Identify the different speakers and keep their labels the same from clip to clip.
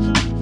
Speaker 1: you.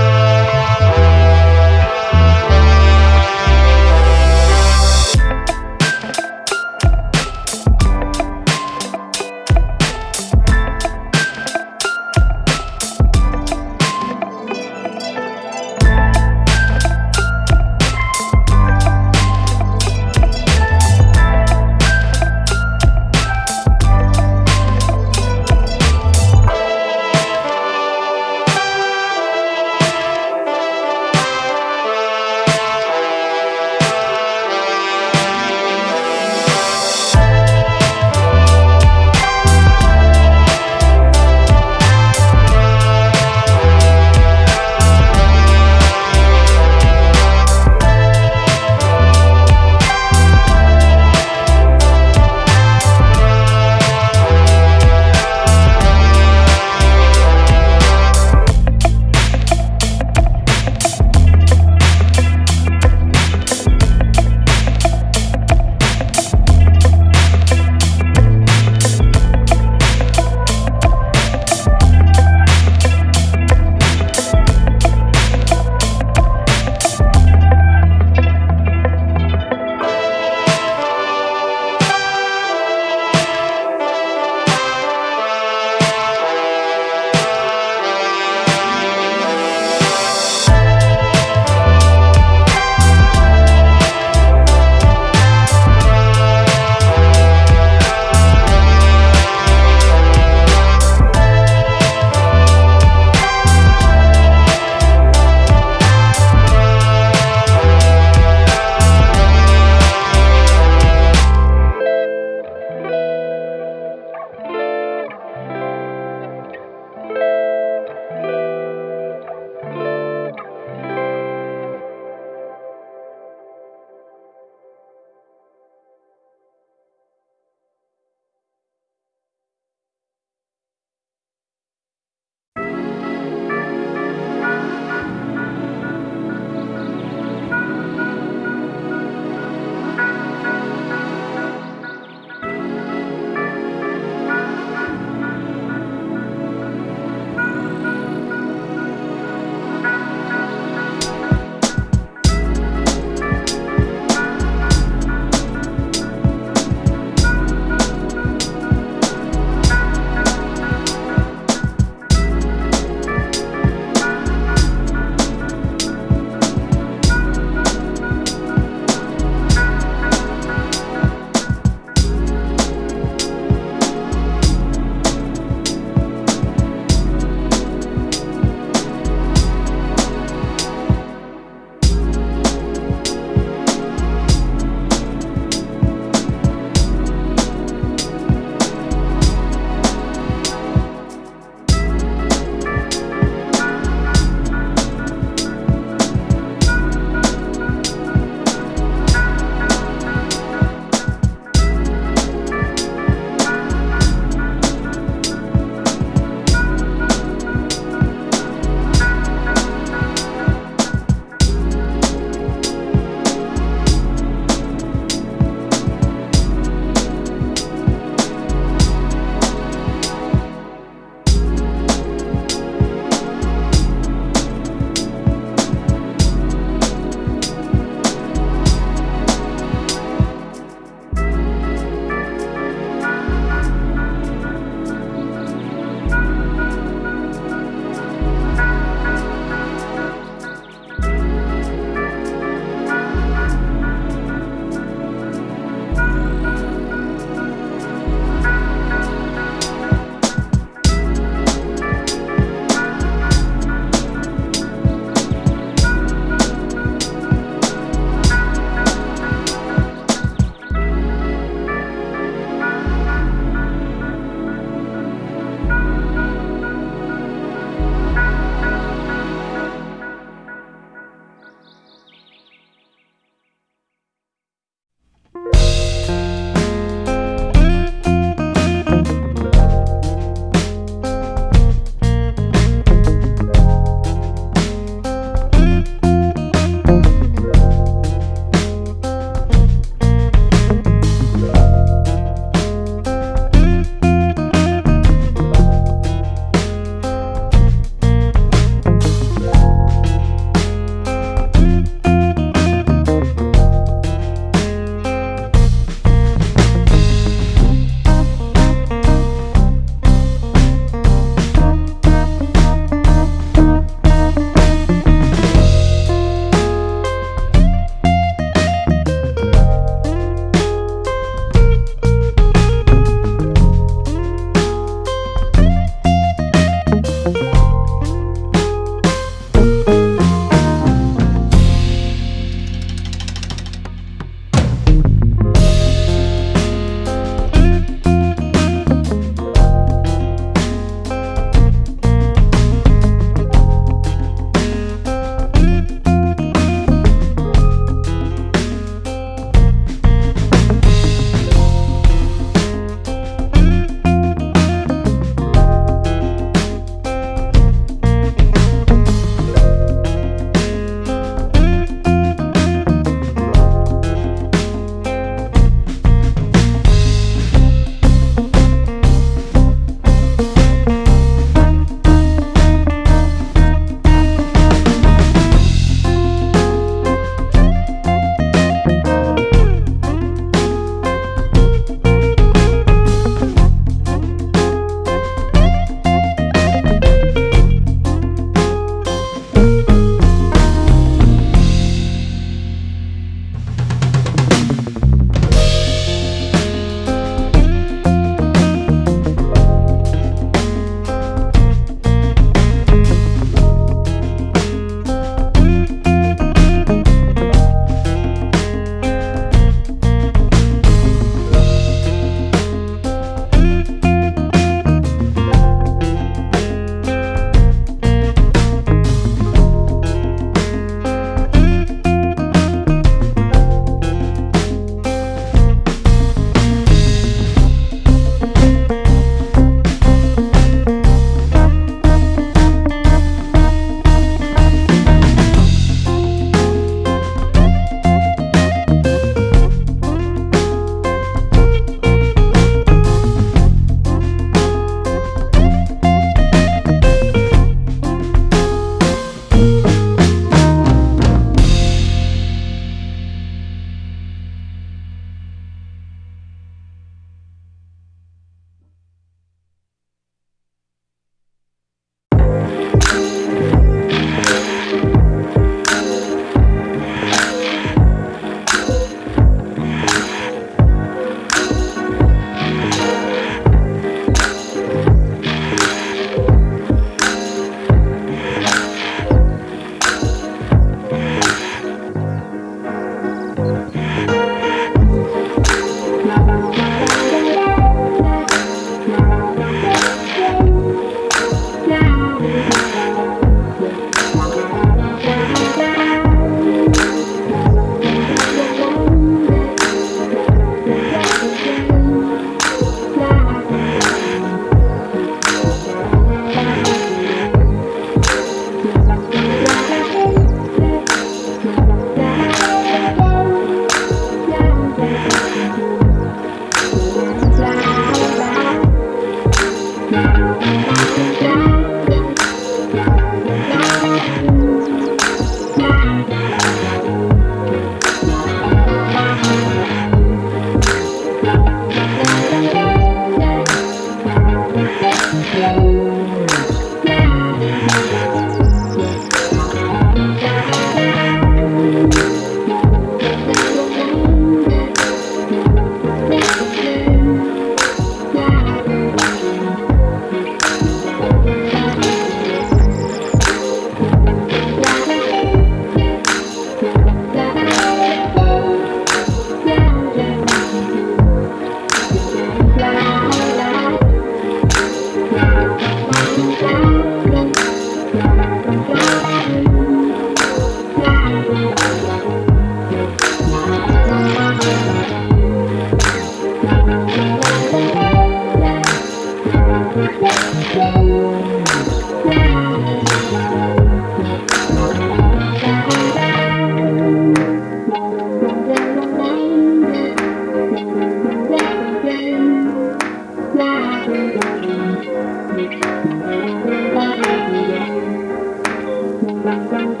Speaker 1: Thank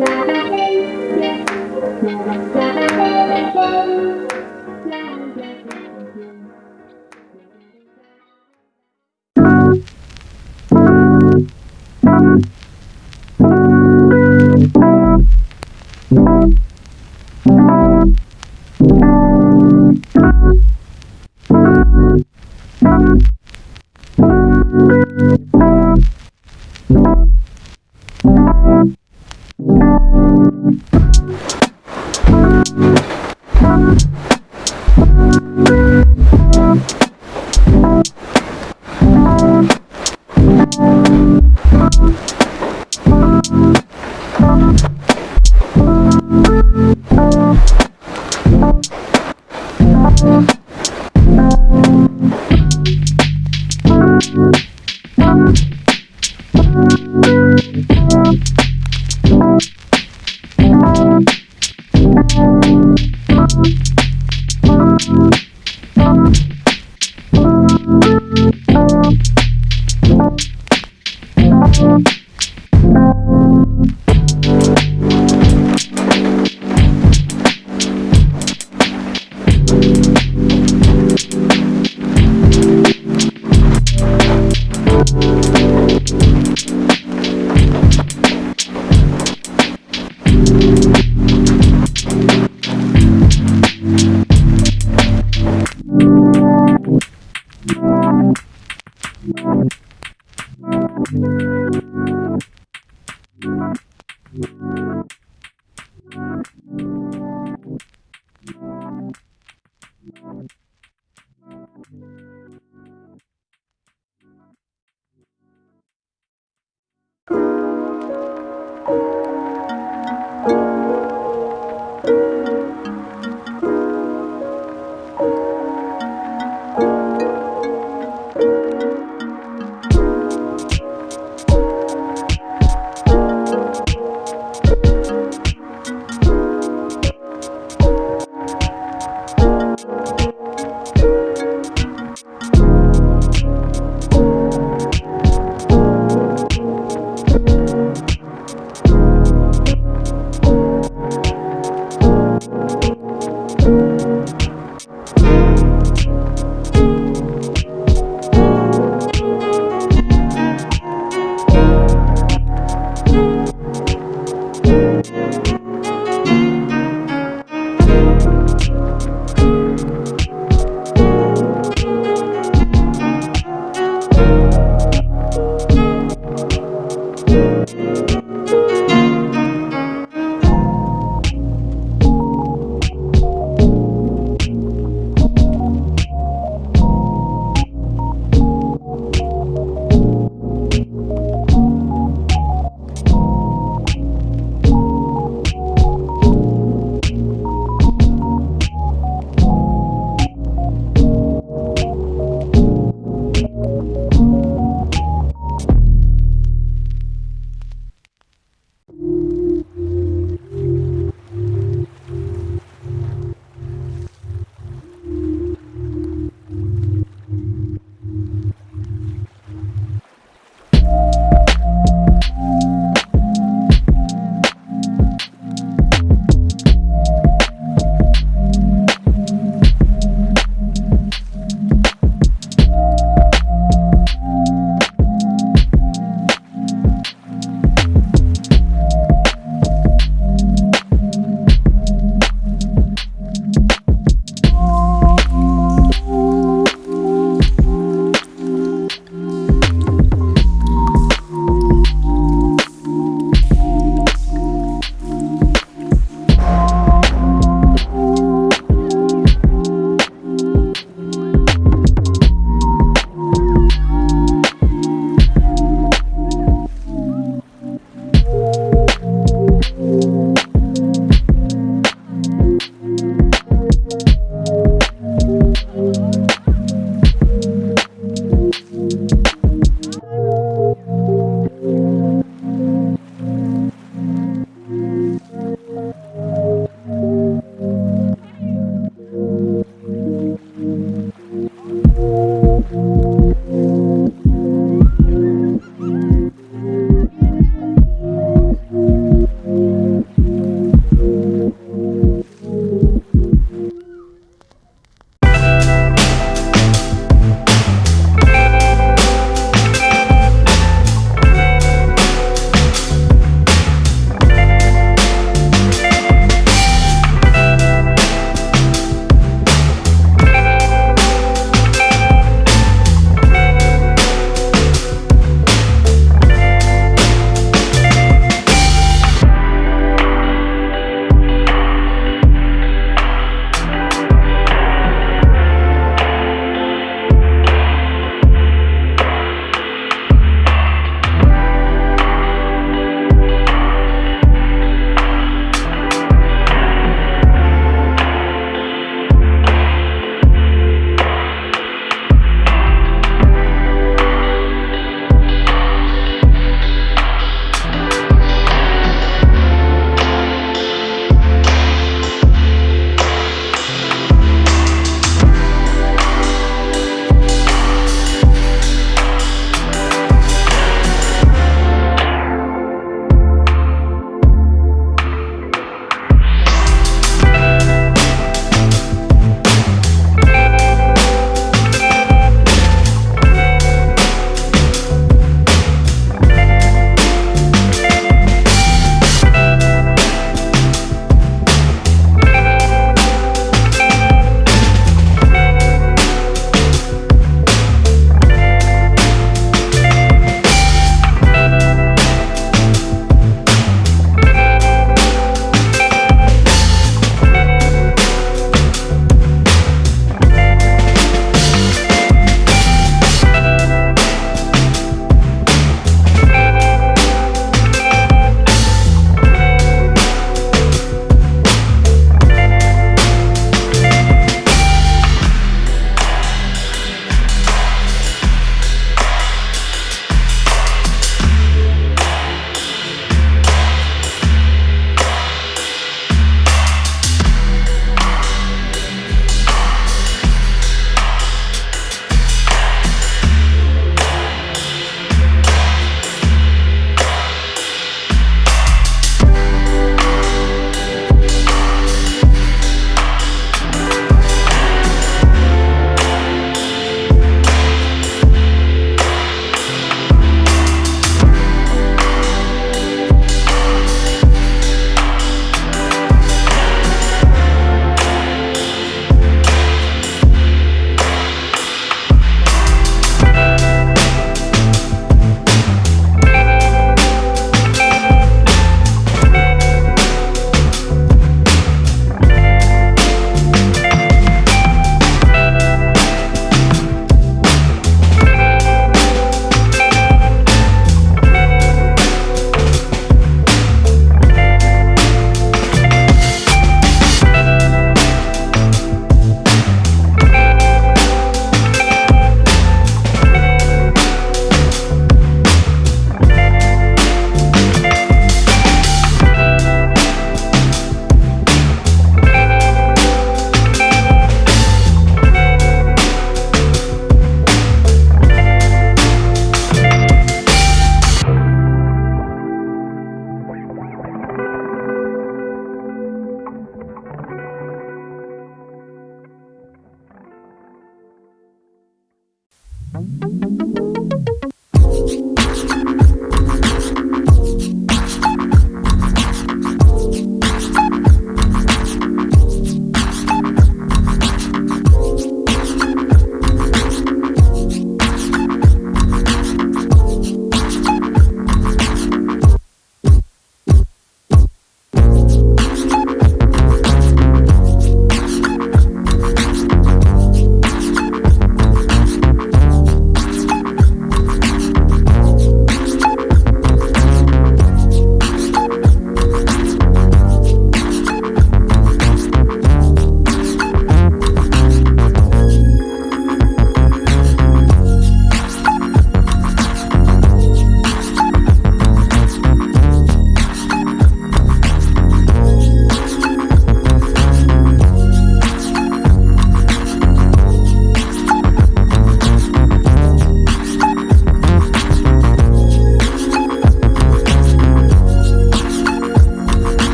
Speaker 1: you.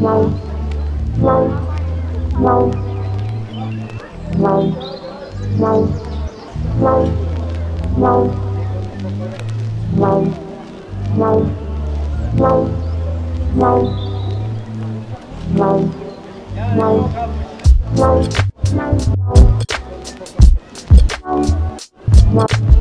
Speaker 1: mau mau mau mau mau mau mau mau mau mau mau mau mau mau mau mau